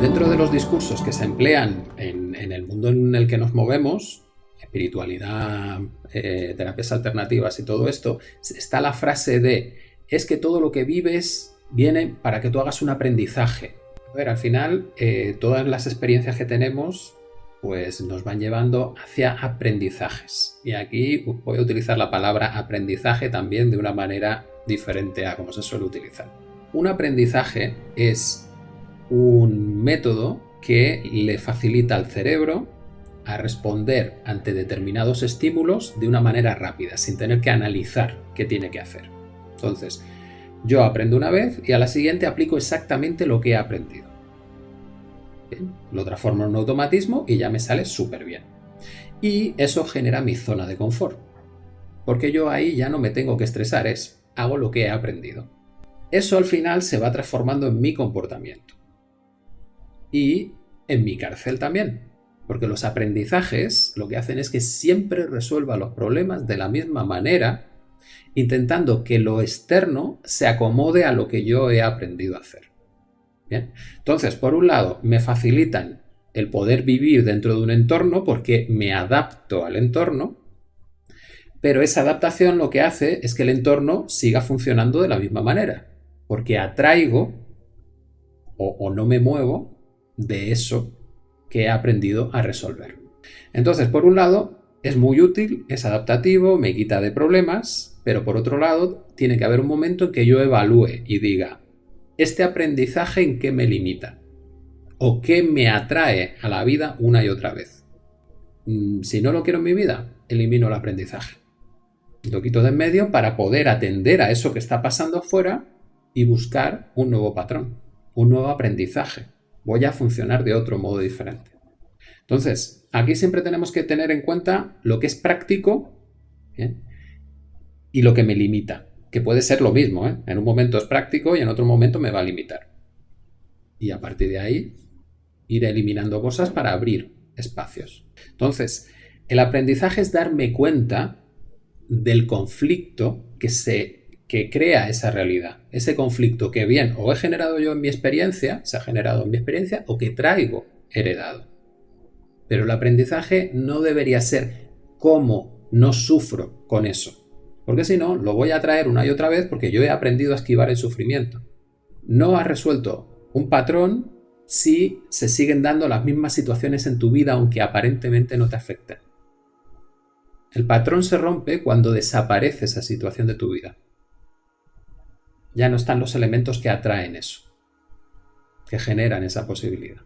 Dentro de los discursos que se emplean en, el mundo en el que nos movemos, espiritualidad, eh, terapias alternativas y todo esto, está la frase de es que todo lo que vives viene para que tú hagas un aprendizaje. Ver, al final, eh, todas las experiencias que tenemos pues nos van llevando hacia aprendizajes. Y aquí voy a utilizar la palabra aprendizaje también de una manera diferente a como se suele utilizar. Un aprendizaje es un método que le facilita al cerebro a responder ante determinados estímulos de una manera rápida, sin tener que analizar qué tiene que hacer. Entonces, yo aprendo una vez y a la siguiente aplico exactamente lo que he aprendido. lo transformo en un automatismo y ya me sale súper bien. Y eso genera mi zona de confort. Porque yo ahí ya no me tengo que estresar, es hago lo que he aprendido. Eso al final se va transformando en mi comportamiento. Y en mi cárcel también. Porque los aprendizajes lo que hacen es que siempre resuelva los problemas de la misma manera intentando que lo externo se acomode a lo que yo he aprendido a hacer. Bien, entonces, por un lado, me facilitan el poder vivir dentro de un entorno porque me adapto al entorno, pero esa adaptación lo que hace es que el entorno siga funcionando de la misma manera, porque atraigo o, o no me muevo de eso que he aprendido a resolver. Entonces, por un lado, es muy útil, es adaptativo, me quita de problemas, pero por otro lado, tiene que haber un momento en que yo evalúe y diga, ¿este aprendizaje en qué me limita? ¿O qué me atrae a la vida una y otra vez? Mm, si no lo quiero en mi vida, elimino el aprendizaje. Lo quito de en medio para poder atender a eso que está pasando afuera y buscar un nuevo patrón, un nuevo aprendizaje. Voy a funcionar de otro modo diferente. Entonces, aquí siempre tenemos que tener en cuenta lo que es práctico y lo que me limita, que puede ser lo mismo. ¿eh? En un momento es práctico y en otro momento me va a limitar. Y a partir de ahí, ir eliminando cosas para abrir espacios. Entonces, el aprendizaje es darme cuenta del conflicto que se que crea esa realidad. Ese conflicto que bien o he generado yo en mi experiencia, se ha generado en mi experiencia, o que traigo heredado. Pero el aprendizaje no debería ser cómo no sufro con eso. Porque si no, lo voy a traer una y otra vez porque yo he aprendido a esquivar el sufrimiento. No has resuelto un patrón si se siguen dando las mismas situaciones en tu vida aunque aparentemente no te afecten. El patrón se rompe cuando desaparece esa situación de tu vida. Ya no están los elementos que atraen eso, que generan esa posibilidad.